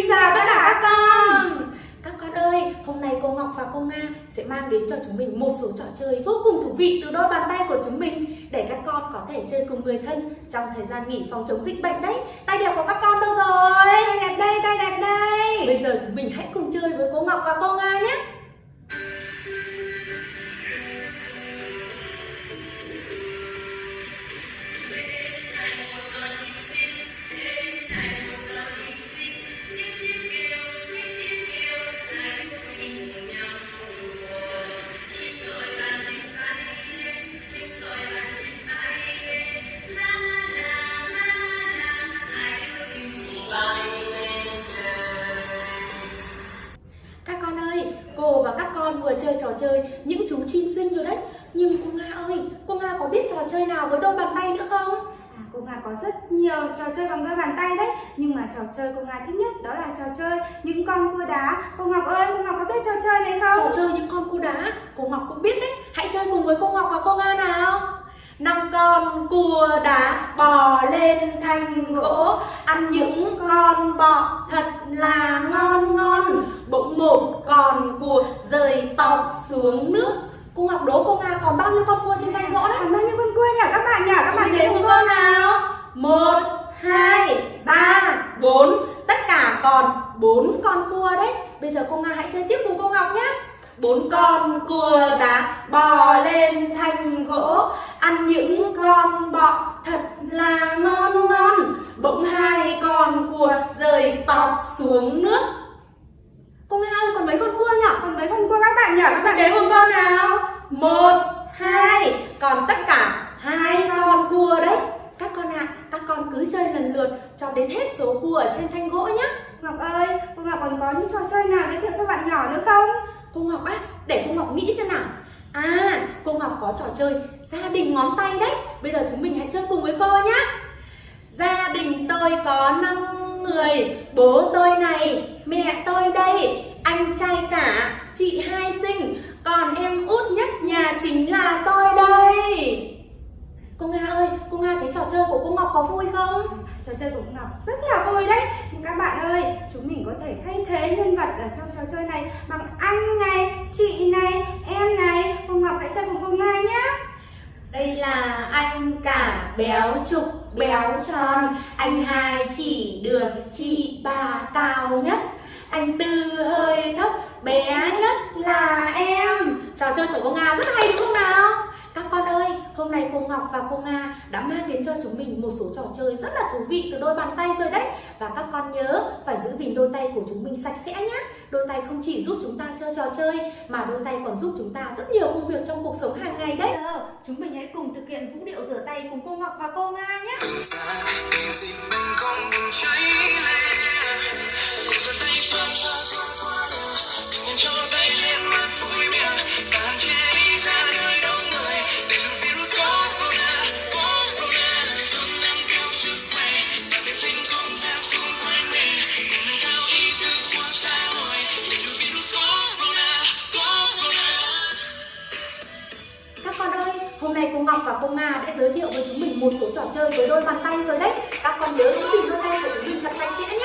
Xin chào tất cả các con. Các con ơi, hôm nay cô Ngọc và cô Nga sẽ mang đến cho chúng mình một số trò chơi vô cùng thú vị từ đôi bàn tay của chúng mình để các con có thể chơi cùng người thân trong thời gian nghỉ phòng chống dịch bệnh đấy. Tay đẹp của các con đâu rồi? Tay đẹp đây, tay đẹp đây. Bây giờ chúng mình hãy cùng chơi với cô Ngọc và cô Nga nhé. Chơi trò chơi những chú chim xinh rồi đấy. Nhưng cô Nga ơi, cô Nga có biết trò chơi nào với đôi bàn tay nữa không? À, cô Nga có rất nhiều trò chơi bằng đôi bàn tay đấy. Nhưng mà trò chơi cô Nga thích nhất đó là trò chơi những con cua đá. Cô Ngọc ơi, cô Ngọc có biết trò chơi này không? Trò chơi những con cua đá, cô Ngọc cũng biết đấy. Hãy chơi cùng với cô Ngọc và cô Nga nào. Năm con cua đá bò lên thành gỗ Ăn những con bọ thật là ngon ngon. Bỗng một con cua rơi tọt xuống nước. Cô Ngọc đố cô Nga còn bao nhiêu con cua trên thành gỗ đấy? Còn bao nhiêu con cua nhỉ? Các bạn nhỉ? Các bạn đếm con nào? Một hai ba bốn. Tất cả còn bốn con cua đấy. Bây giờ cô nga hãy chơi tiếp cùng cô ngọc nhé. Bốn con cua đá bò lên thành gỗ. Ăn những con bọ thật là ngon ngon con cua rơi tọt xuống nước. Cô nga ơi còn mấy con cua nhỉ Còn mấy con cua các bạn nhỉ? Các bạn đếm cùng con nào? Một hai. Còn tất cả hai con cua đấy. Các con ạ các con cứ chơi lần lượt cho đến hết số cua ở trên thanh gỗ nhé. Ngọc ơi, cô Ngọc còn có những trò chơi nào giới thiệu cho bạn nhỏ nữa không? cô ngọc á để cô ngọc nghĩ xem nào. À cô ngọc có trò chơi gia đình ngón tay đấy. Bây giờ chúng mình hãy chơi cùng với cô nhé gia đình tôi có năm người bố tôi này mẹ tôi đây anh trai cả chị hai sinh còn em út nhất nhà chính là tôi đây. Cô nga ơi cô nga thấy trò chơi của cô ngọc có vui không? Trò chơi của cô Ngọc rất là vui đấy. Các bạn ơi, chúng mình có thể thay thế nhân vật ở trong trò chơi này Bằng anh này, chị này, em này. Cô Ngọc hãy chơi cùng cô Nga nhé Đây là anh béo trục, béo tròn. Anh hai chỉ đường chị ba cao nhất. Anh tư hơi thấp, bé nhất là em. Trò chơi của cô Nga rất hay đúng không nào? Các con ơi, hôm nay cô Ngọc và cô Nga đã mang đến cho chúng mình một số trò chơi rất là thú vị từ đôi bàn tay rồi đấy. Và các con nhớ phải giữ gìn đôi tay của chúng mình sạch sẽ nhé Đôi tay không chỉ giúp chúng ta chơi trò chơi mà đôi tay còn giúp chúng ta rất nhiều công việc trong cuộc sống hàng ngày đấy. Giờ, chúng mình hãy cùng thực hiện vũ điệu rửa tay cùng cô Ngọc và cô Nga nhé. Từ xa tình dịch bệnh không bùng cháy lên. Cùng giơ tay xoa xoa xoa xoa đầu đừng nên cho tay ông Nga đã giới thiệu với chúng mình một số trò chơi với đôi bàn tay rồi đấy. Các con nhớ giữ gìn đôi tay của chúng mình thật sạch sẽ nhé